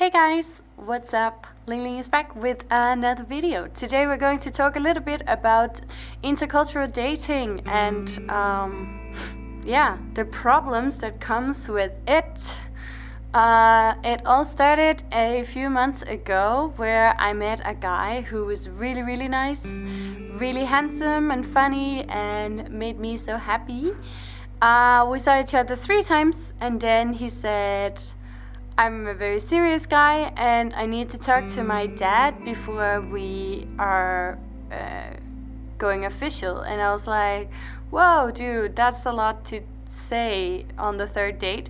Hey guys, what's up? Ling Ling is back with another video. Today we're going to talk a little bit about intercultural dating and um, yeah, the problems that comes with it. Uh, it all started a few months ago where I met a guy who was really really nice, really handsome and funny and made me so happy. Uh, we saw each other three times and then he said I'm a very serious guy and I need to talk to my dad before we are uh, going official. And I was like, whoa, dude, that's a lot to say on the third date.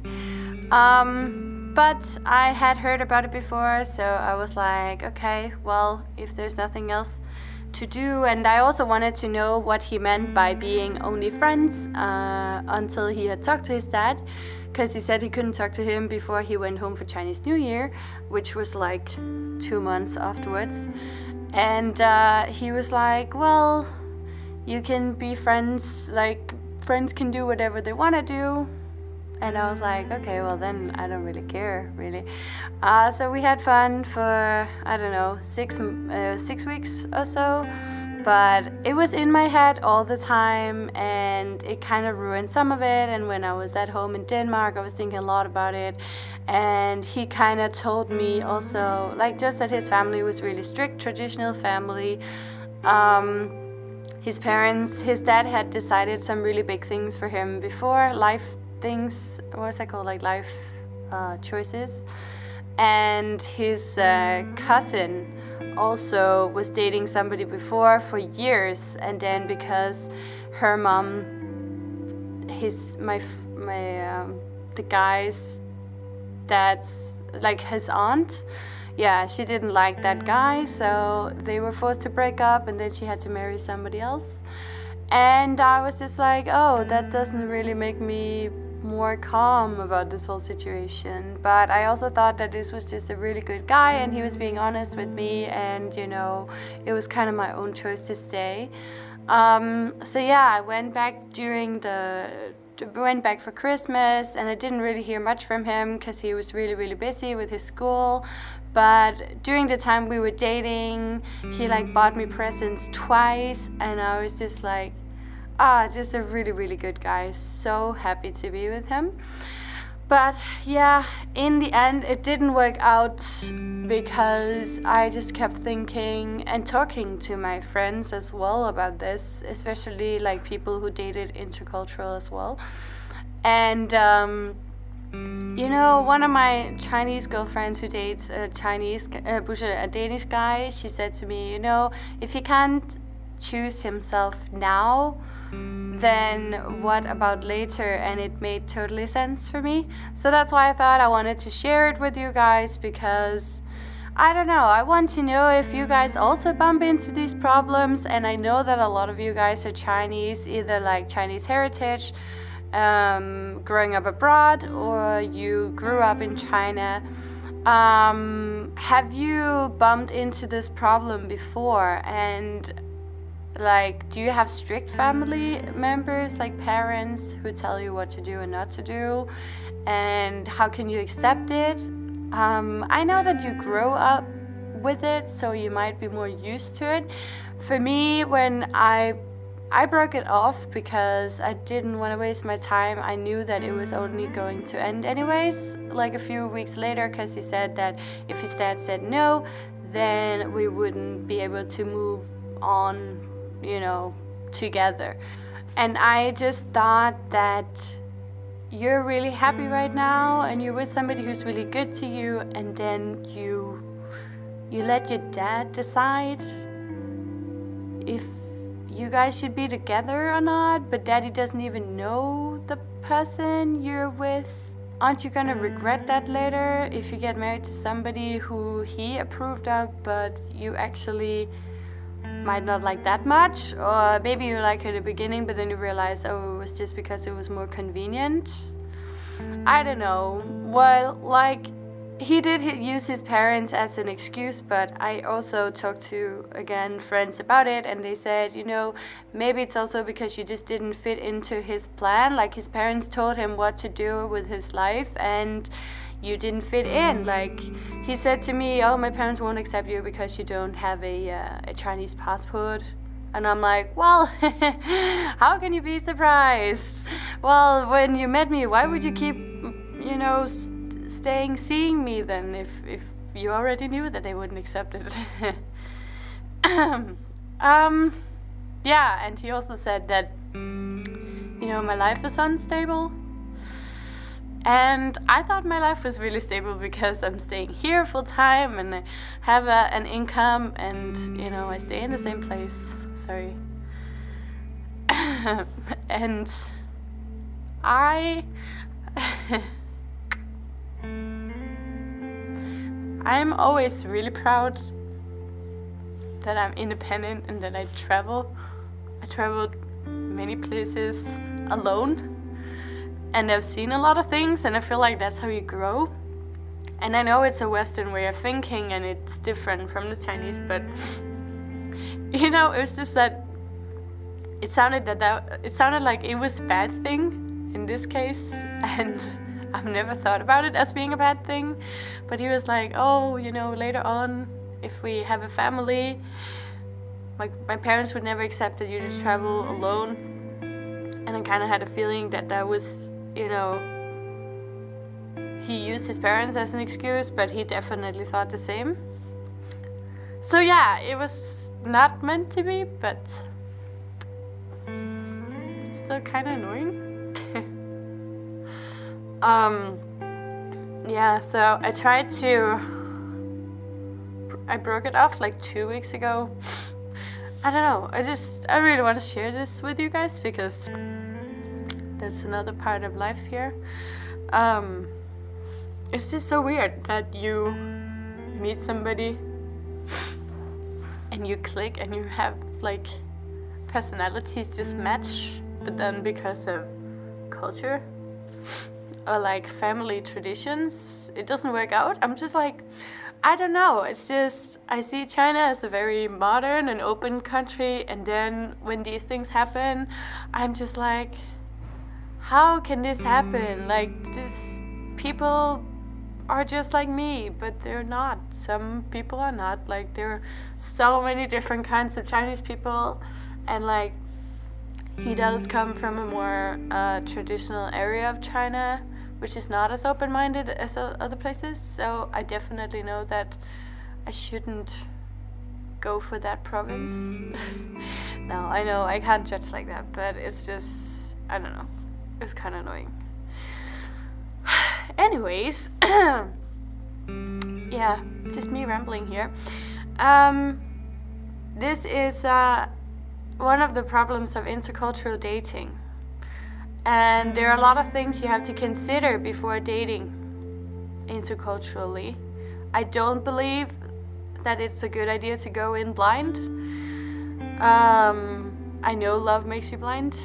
Um, but I had heard about it before, so I was like, okay, well, if there's nothing else to do. And I also wanted to know what he meant by being only friends uh, until he had talked to his dad because he said he couldn't talk to him before he went home for Chinese New Year, which was like two months afterwards. And uh, he was like, well, you can be friends, like, friends can do whatever they want to do. And I was like, okay, well then I don't really care, really. Uh, so we had fun for, I don't know, six, uh, six weeks or so but it was in my head all the time and it kind of ruined some of it. And when I was at home in Denmark I was thinking a lot about it. And he kind of told me also like just that his family was really strict traditional family. Um, his parents his dad had decided some really big things for him before life things what's that called like life uh, choices. And his uh, cousin also was dating somebody before for years and then because her mom his my my um, the guy's dad's like his aunt yeah she didn't like that guy so they were forced to break up and then she had to marry somebody else. And I was just like oh that doesn't really make me more calm about this whole situation. But I also thought that this was just a really good guy and he was being honest with me and you know, it was kind of my own choice to stay. Um, so yeah, I went back during the went back for Christmas and I didn't really hear much from him because he was really really busy with his school but during the time we were dating he like bought me presents twice and I was just like ah, just a really, really good guy. So happy to be with him. But yeah, in the end, it didn't work out because I just kept thinking and talking to my friends as well about this, especially like people who dated intercultural as well. And um, you know, one of my Chinese girlfriends who dates a Chinese, uh, a Danish guy, she said to me, you know, if he can't choose himself now, then what about later? And it made totally sense for me. So that's why I thought I wanted to share it with you guys because I don't know I want to know if you guys also bump into these problems. And I know that a lot of you guys are Chinese either like Chinese heritage um, growing up abroad or you grew up in China. Um, have you bumped into this problem before? And like do you have strict family members like parents who tell you what to do and not to do? And how can you accept it? Um, i know that you grow up with it so you might be more used to it. For me when i I broke it off because I didn't want to waste my time. I knew that it was only going to end anyways, like a few weeks later, because he said that if his dad said no, then we wouldn't be able to move on you know, together. And I just thought that you're really happy right now and you're with somebody who's really good to you and then you you let your dad decide if you guys should be together or not, but daddy doesn't even know the person you're with. Aren't you gonna regret that later if you get married to somebody who he approved of but you actually might not like that much or maybe you like it at the beginning but then you realize oh it was just because it was more convenient. I don't know. Well like he did use his parents as an excuse but I also talked to again friends about it and they said you know maybe it's also because you just didn't fit into his plan. Like his parents told him what to do with his life and you didn't fit in. Like he said to me, "Oh, my parents won't accept you because you don't have a uh, a Chinese passport." And I'm like, well, how can you be surprised? Well, when you met me, why would you keep, you know, st staying seeing me then if, if you already knew that they wouldn't accept it? um, yeah, and he also said that, you know, my life is unstable. And I thought my life was really stable because I'm staying here full time and I have a, an income and, you know, I stay in the same place. Sorry. and I. I'm always really proud that I'm independent and that I travel. I traveled many places alone and I've seen a lot of things and I feel like that's how you grow. And I know it's a Western way of thinking and it's different from the Chinese, but you know, it was just that it sounded that, that it sounded like it was a bad thing in this case and I've never thought about it as being a bad thing. But he was like, oh, you know, later on if we have a family, like my parents would never accept that you just travel alone. And I kind of had a feeling that that was, you know, he used his parents as an excuse, but he definitely thought the same. So yeah, it was not meant to be, but still kind of annoying. um, yeah, so I tried to I broke it off like two weeks ago. I don't know. I just I really want to share this with you guys because that's another part of life here. Um, it's just so weird that you meet somebody and you click and you have like personalities just match, but then because of culture or like family traditions, it doesn't work out. I'm just like, I don't know. It's just I see China as a very modern and open country, and then when these things happen, I'm just like, how can this happen? Mm. Like this people are just like me, but they're not. Some people are not. Like there are so many different kinds of Chinese people, and like he does mm. come from a more uh, traditional area of China which is not as open-minded as other places. So I definitely know that I shouldn't go for that province. Mm. no, I know I can't judge like that, but it's just I don't know. It's kind of annoying. Anyways, yeah, just me rambling here. Um, this is uh, one of the problems of intercultural dating. And there are a lot of things you have to consider before dating interculturally. I don't believe that it's a good idea to go in blind. Um, I know love makes you blind,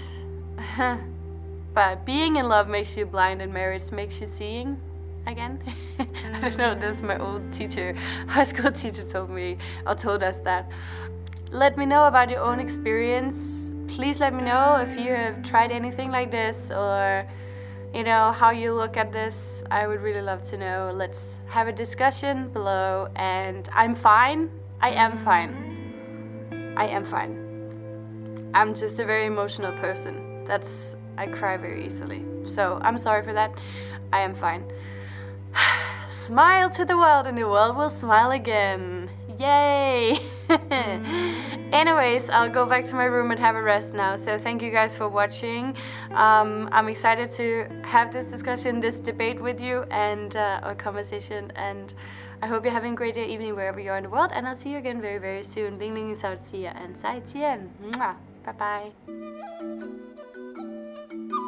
but being in love makes you blind and marriage makes you seeing again. I don't know, that's my old teacher, high school teacher told me, or told us that. Let me know about your own experience. Please let me know if you have tried anything like this or you know how you look at this. I would really love to know. Let's have a discussion below and I'm fine. I am fine. I am fine. I'm just a very emotional person. That's I cry very easily so I'm sorry for that I am fine smile to the world and the world will smile again Yay! Anyways, I'll go back to my room and have a rest now. So thank you guys for watching. Um, I'm excited to have this discussion, this debate with you and uh, a conversation. And I hope you're having a great day, evening, wherever you are in the world. And I'll see you again very, very soon. Ling Ling is out, see ya and 再见. Bye bye. Thank you.